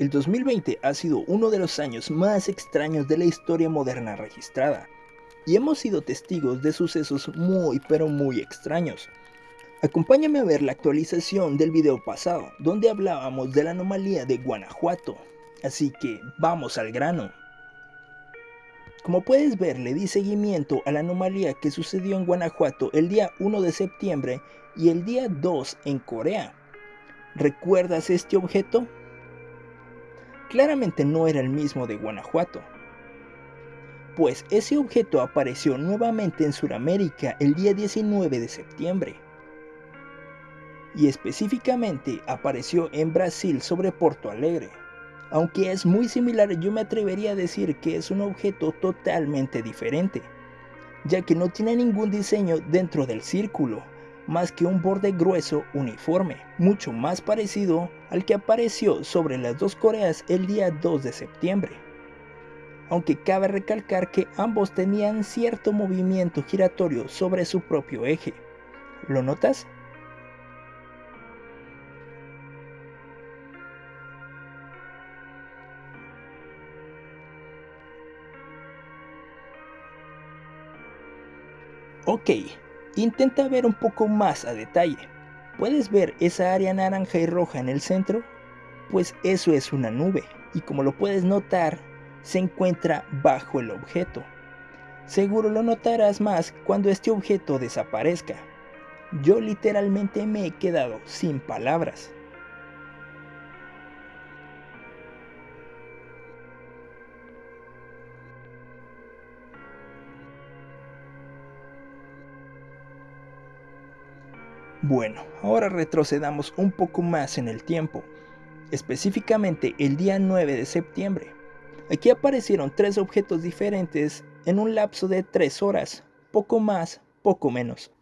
El 2020 ha sido uno de los años más extraños de la historia moderna registrada, y hemos sido testigos de sucesos muy pero muy extraños. Acompáñame a ver la actualización del video pasado, donde hablábamos de la anomalía de Guanajuato, así que vamos al grano. Como puedes ver, le di seguimiento a la anomalía que sucedió en Guanajuato el día 1 de septiembre y el día 2 en Corea. ¿Recuerdas este objeto? Claramente no era el mismo de Guanajuato. Pues ese objeto apareció nuevamente en Sudamérica el día 19 de septiembre. Y específicamente apareció en Brasil sobre Porto Alegre. Aunque es muy similar yo me atrevería a decir que es un objeto totalmente diferente, ya que no tiene ningún diseño dentro del círculo, más que un borde grueso uniforme, mucho más parecido al que apareció sobre las dos Coreas el día 2 de septiembre. Aunque cabe recalcar que ambos tenían cierto movimiento giratorio sobre su propio eje. ¿Lo notas? Ok, Intenta ver un poco más a detalle. ¿Puedes ver esa área naranja y roja en el centro? Pues eso es una nube y como lo puedes notar, se encuentra bajo el objeto. Seguro lo notarás más cuando este objeto desaparezca. Yo literalmente me he quedado sin palabras. Bueno, ahora retrocedamos un poco más en el tiempo, específicamente el día 9 de septiembre. Aquí aparecieron tres objetos diferentes en un lapso de 3 horas, poco más, poco menos.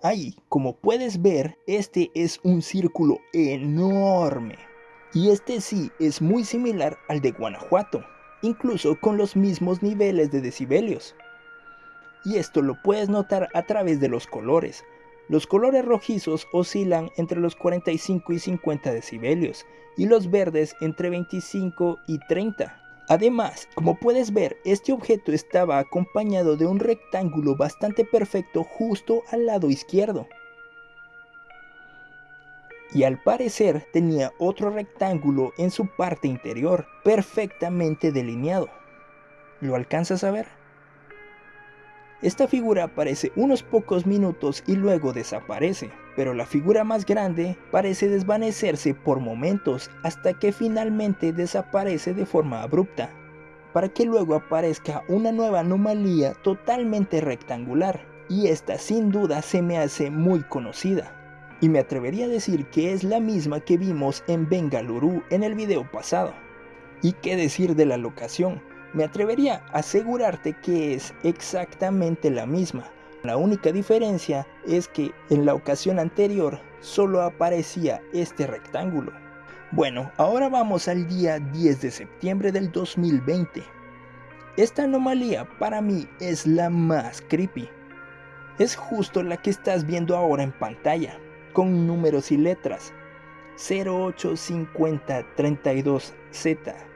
Ahí, como puedes ver, este es un círculo enorme. Y este sí es muy similar al de Guanajuato, incluso con los mismos niveles de decibelios y esto lo puedes notar a través de los colores. Los colores rojizos oscilan entre los 45 y 50 decibelios y los verdes entre 25 y 30. Además, como puedes ver, este objeto estaba acompañado de un rectángulo bastante perfecto justo al lado izquierdo. Y al parecer tenía otro rectángulo en su parte interior, perfectamente delineado. ¿Lo alcanzas a ver? Esta figura aparece unos pocos minutos y luego desaparece, pero la figura más grande parece desvanecerse por momentos hasta que finalmente desaparece de forma abrupta, para que luego aparezca una nueva anomalía totalmente rectangular, y esta sin duda se me hace muy conocida. Y me atrevería a decir que es la misma que vimos en Bengaluru en el video pasado. ¿Y qué decir de la locación? Me atrevería a asegurarte que es exactamente la misma. La única diferencia es que en la ocasión anterior solo aparecía este rectángulo. Bueno, ahora vamos al día 10 de septiembre del 2020. Esta anomalía para mí es la más creepy. Es justo la que estás viendo ahora en pantalla, con números y letras. 085032Z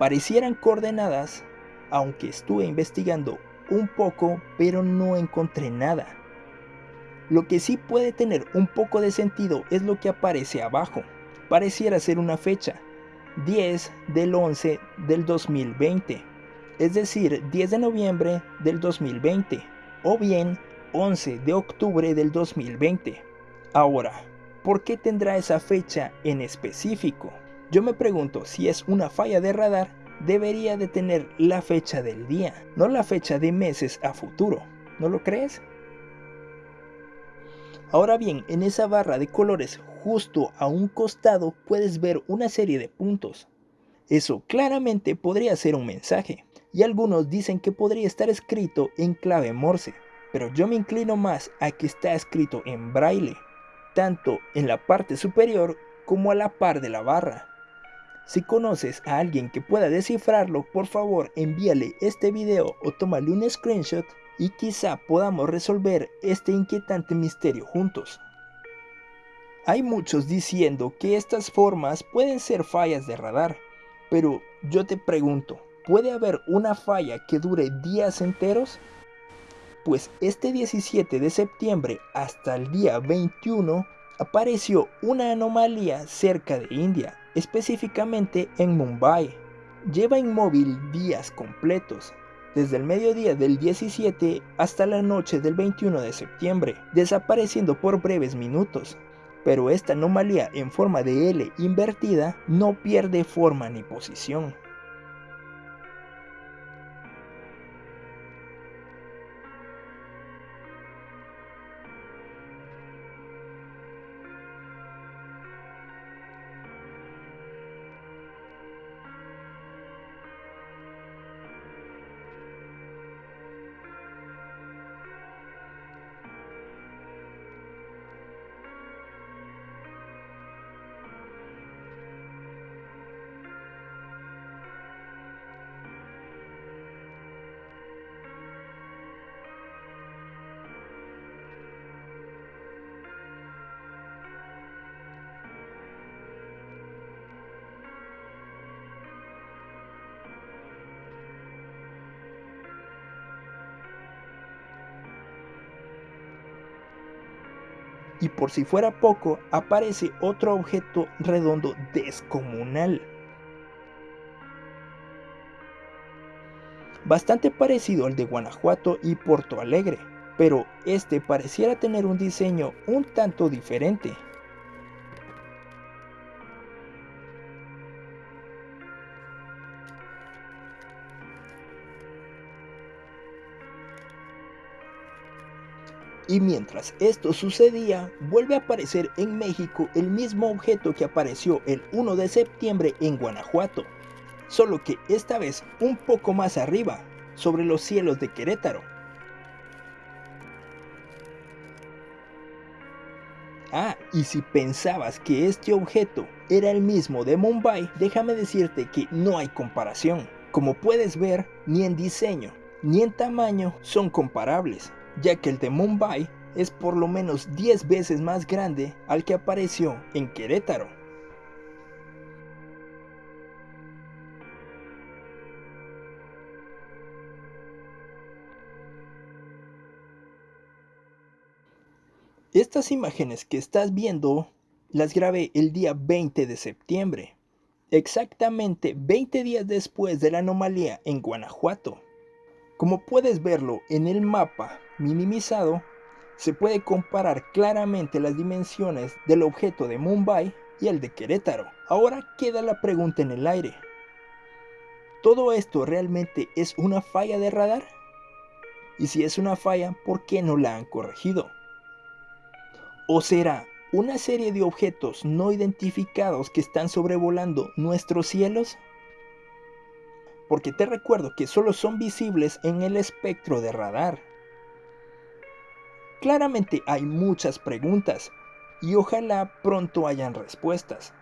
parecieran coordenadas, aunque estuve investigando un poco, pero no encontré nada. Lo que sí puede tener un poco de sentido es lo que aparece abajo. Pareciera ser una fecha, 10 del 11 del 2020, es decir, 10 de noviembre del 2020, o bien 11 de octubre del 2020. Ahora, ¿por qué tendrá esa fecha en específico? Yo me pregunto si es una falla de radar, debería de tener la fecha del día, no la fecha de meses a futuro. ¿No lo crees? Ahora bien, en esa barra de colores justo a un costado puedes ver una serie de puntos. Eso claramente podría ser un mensaje, y algunos dicen que podría estar escrito en clave Morse, pero yo me inclino más a que está escrito en braille, tanto en la parte superior como a la par de la barra. Si conoces a alguien que pueda descifrarlo, por favor envíale este video o tómale un screenshot y quizá podamos resolver este inquietante misterio juntos. Hay muchos diciendo que estas formas pueden ser fallas de radar, pero yo te pregunto, ¿puede haber una falla que dure días enteros? Pues este 17 de septiembre hasta el día 21 apareció una anomalía cerca de India, específicamente en Mumbai. Lleva inmóvil días completos, desde el mediodía del 17 hasta la noche del 21 de septiembre, desapareciendo por breves minutos pero esta anomalía en forma de L invertida no pierde forma ni posición. Y por si fuera poco, aparece otro objeto redondo descomunal. Bastante parecido al de Guanajuato y Porto Alegre, pero este pareciera tener un diseño un tanto diferente. Y mientras esto sucedía, vuelve a aparecer en México el mismo objeto que apareció el 1 de septiembre en Guanajuato, solo que esta vez un poco más arriba, sobre los cielos de Querétaro. Ah, y si pensabas que este objeto era el mismo de Mumbai, déjame decirte que no hay comparación. Como puedes ver, ni en diseño ni en tamaño son comparables ya que el de Mumbai es por lo menos 10 veces más grande al que apareció en Querétaro. Estas imágenes que estás viendo las grabé el día 20 de septiembre, exactamente 20 días después de la anomalía en Guanajuato. Como puedes verlo en el mapa minimizado, se puede comparar claramente las dimensiones del objeto de Mumbai y el de Querétaro. Ahora queda la pregunta en el aire. ¿Todo esto realmente es una falla de radar? Y si es una falla, ¿por qué no la han corregido? ¿O será una serie de objetos no identificados que están sobrevolando nuestros cielos? porque te recuerdo que solo son visibles en el espectro de radar. Claramente hay muchas preguntas y ojalá pronto hayan respuestas.